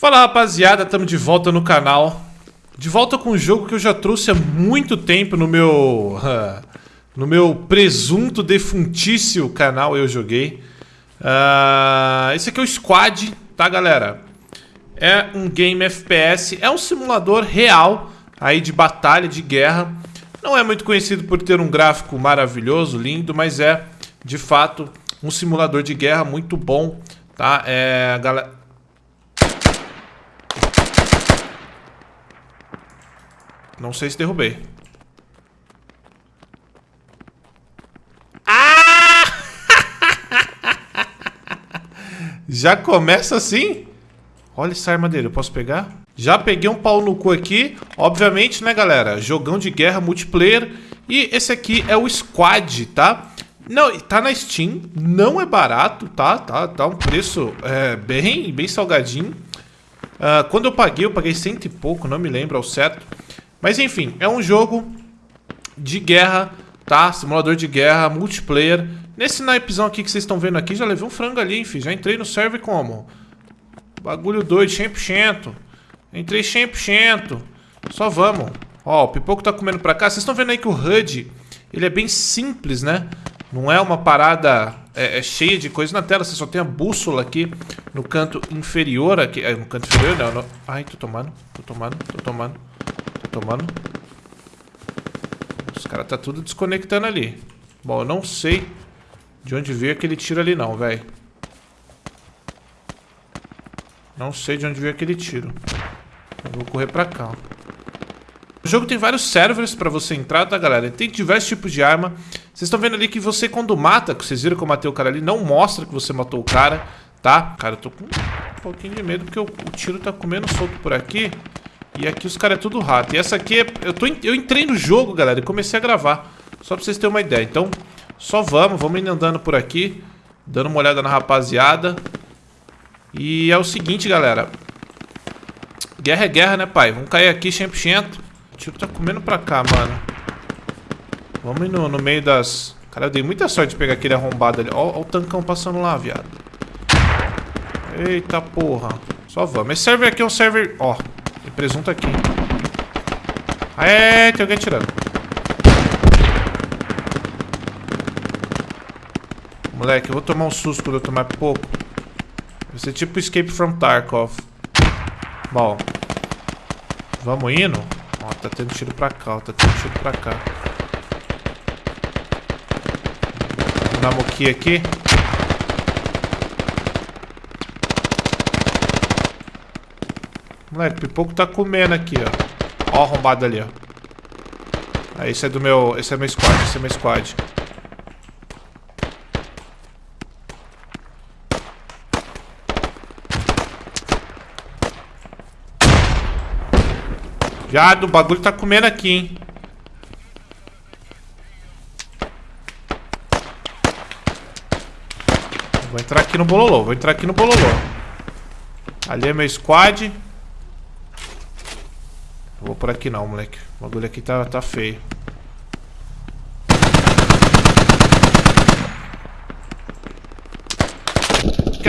Fala rapaziada, estamos de volta no canal. De volta com um jogo que eu já trouxe há muito tempo no meu... no meu presunto defuntício canal eu joguei. Uh, esse aqui é o Squad, tá galera? É um game FPS, é um simulador real aí de batalha, de guerra. Não é muito conhecido por ter um gráfico maravilhoso, lindo, mas é, de fato, um simulador de guerra muito bom, tá? É, galera... Não sei se derrubei. Ah! Já começa assim? Olha essa arma dele, eu posso pegar? Já peguei um pau no cu aqui. Obviamente, né, galera? Jogão de guerra multiplayer. E esse aqui é o Squad, tá? Não, tá na Steam. Não é barato, tá? Tá, tá um preço é, bem, bem salgadinho. Uh, quando eu paguei, eu paguei cento e pouco, não me lembro ao certo. Mas enfim, é um jogo de guerra, tá? Simulador de guerra, multiplayer. Nesse naipezão aqui que vocês estão vendo aqui, já levei um frango ali, enfim. Já entrei no server como? Bagulho doido, 100%. Entrei 100%. Só vamos. Ó, o pipoco tá comendo pra cá. Vocês estão vendo aí que o HUD, ele é bem simples, né? Não é uma parada é, é cheia de coisa na tela. Você só tem a bússola aqui no canto inferior. aqui. É, no canto inferior, não, não. Ai, tô tomando, tô tomando, tô tomando tomando. Os caras tá tudo desconectando ali. Bom, eu não sei de onde veio aquele tiro ali não, velho. Não sei de onde veio aquele tiro. Eu vou correr pra cá. O jogo tem vários servers pra você entrar, tá, galera? Tem diversos tipos de arma. Vocês estão vendo ali que você, quando mata, vocês viram que eu matei o cara ali, não mostra que você matou o cara, tá? Cara, eu tô com um pouquinho de medo, porque o, o tiro tá comendo solto por aqui. E aqui os caras é tudo rato. E essa aqui, é, eu, tô, eu entrei no jogo, galera, e comecei a gravar. Só pra vocês terem uma ideia. Então, só vamos, vamos indo andando por aqui. Dando uma olhada na rapaziada. E é o seguinte, galera. Guerra é guerra, né, pai? Vamos cair aqui 100%. O tiro tá comendo pra cá, mano. Vamos no, no meio das... Cara, eu dei muita sorte de pegar aquele arrombado ali. Ó, ó o tancão passando lá, viado. Eita porra. Só vamos. Esse server aqui é um server... Ó, tem presunto aqui. É, tem alguém atirando. Moleque, eu vou tomar um susto quando eu tomar pouco. Vai ser tipo Escape from Tarkov. Bom. Vamos indo? Ó, tá tendo tiro pra cá, ó, tá tendo tiro pra cá. Vamos na moquia aqui. Moleque, o pipoco tá comendo aqui, ó. Ó, arrombado ali, ó. Ah, esse é do meu... Esse é meu squad, esse é meu squad. Viado, o bagulho tá comendo aqui, hein. Vou entrar aqui no bololô, vou entrar aqui no bololô. Ali é meu squad. Não vou por aqui não, moleque. O bagulho aqui tá, tá feio.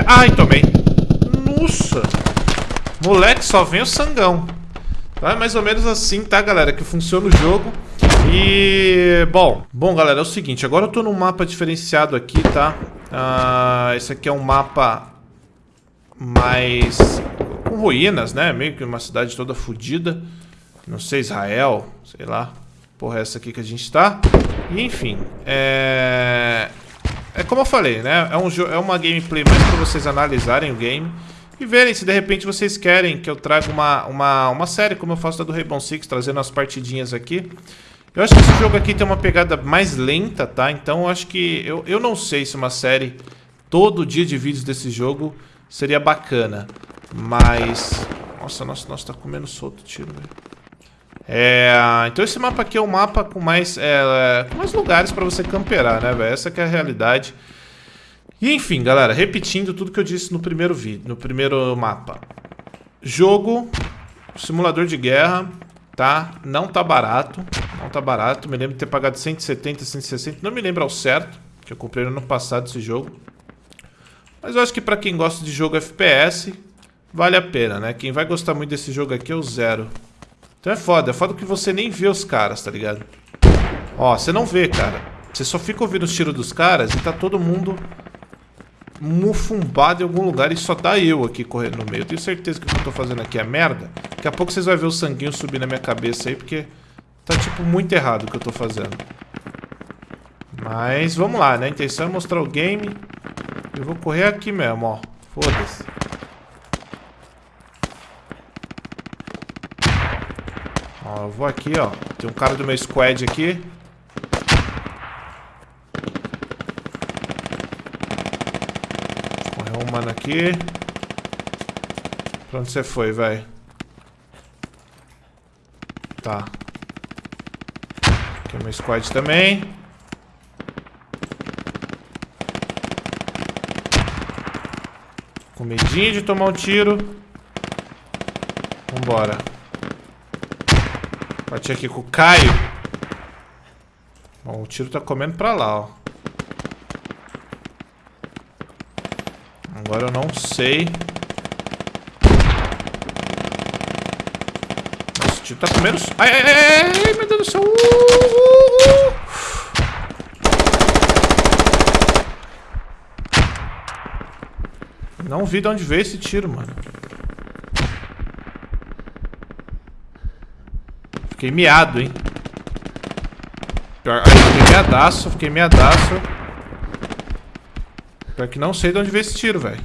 Ai, tomei. Nossa. Moleque, só vem o sangão. Tá? É mais ou menos assim, tá, galera? Que funciona o jogo. E... Bom, bom, galera, é o seguinte. Agora eu tô num mapa diferenciado aqui, tá? Ah, esse aqui é um mapa mais... Com ruínas, né? Meio que uma cidade toda fodida. Não sei, Israel, sei lá. Porra, é essa aqui que a gente tá. E, enfim, é... É como eu falei, né? É, um é uma gameplay mais pra vocês analisarem o game e verem se de repente vocês querem que eu traga uma, uma, uma série, como eu faço da do Rainbow Six, trazendo as partidinhas aqui. Eu acho que esse jogo aqui tem uma pegada mais lenta, tá? Então eu acho que... Eu, eu não sei se uma série todo dia de vídeos desse jogo seria bacana. Mas... Nossa, nossa, nossa, tá comendo solto o tiro, velho. É, então esse mapa aqui é um mapa com mais, é, com mais lugares para você camperar, né, velho? Essa é a realidade. E enfim, galera, repetindo tudo que eu disse no primeiro vídeo, no primeiro mapa. Jogo, simulador de guerra, tá? Não tá barato, não tá barato. Me lembro de ter pagado 170, 160, não me lembro ao certo, que eu comprei no ano passado esse jogo. Mas eu acho que pra quem gosta de jogo FPS, vale a pena, né? Quem vai gostar muito desse jogo aqui é o Zero. Então é foda, é foda que você nem vê os caras, tá ligado? Ó, você não vê, cara. Você só fica ouvindo os tiros dos caras e tá todo mundo mufumbado em algum lugar e só tá eu aqui correndo no meio. Eu tenho certeza que o que eu tô fazendo aqui é merda. Daqui a pouco vocês vão ver o sanguinho subir na minha cabeça aí, porque tá, tipo, muito errado o que eu tô fazendo. Mas vamos lá, né? A intenção é mostrar o game. Eu vou correr aqui mesmo, ó. Foda-se. Ó, eu vou aqui, ó. Tem um cara do meu squad aqui. Correu um mano aqui. Pra onde você foi, velho? Tá. Aqui é meu squad também. Com medinho de tomar um tiro. Vambora. Bati aqui com o Caio. Bom, o tiro tá comendo pra lá, ó. Agora eu não sei. Nossa, o tiro tá comendo... Ai, ai, ai, ai, meu Deus do céu. Uh, uh, uh. Não vi de onde veio esse tiro, mano. Fiquei miado, hein. Pior... Fiquei miadaço, fiquei miadaço. Pior que não sei de onde veio esse tiro, velho.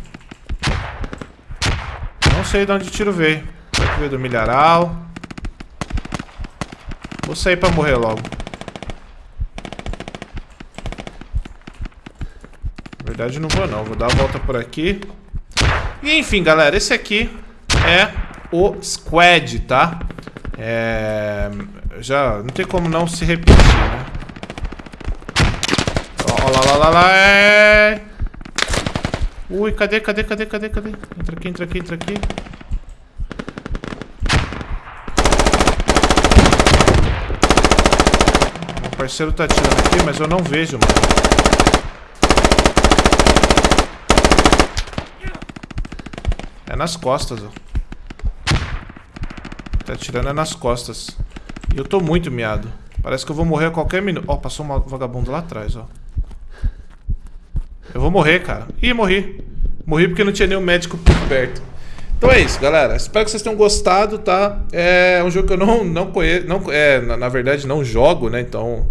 Não sei de onde o tiro veio. Será que veio do milharal? Vou sair pra morrer logo. Na verdade não vou não, vou dar a volta por aqui. E enfim, galera, esse aqui é o Squad, tá? É... Já não tem como não se repetir, né? Ó, lá, lá, lá, lá, é... Ui, cadê, cadê, cadê, cadê, cadê? Entra aqui, entra aqui, entra aqui. O parceiro tá atirando aqui, mas eu não vejo, mano. É nas costas, ó. Tá atirando é nas costas. E eu tô muito miado. Parece que eu vou morrer a qualquer minuto. Ó, passou um vagabundo lá atrás, ó. Eu vou morrer, cara. Ih, morri. Morri porque não tinha nenhum médico por perto. Então é isso, galera. Espero que vocês tenham gostado, tá? É um jogo que eu não, não conheço. Não, é, na, na verdade, não jogo, né? Então,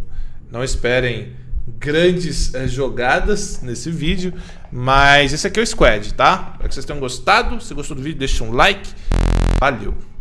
não esperem grandes é, jogadas nesse vídeo. Mas esse aqui é o Squad, tá? Espero que vocês tenham gostado. Se gostou do vídeo, deixa um like. Valeu!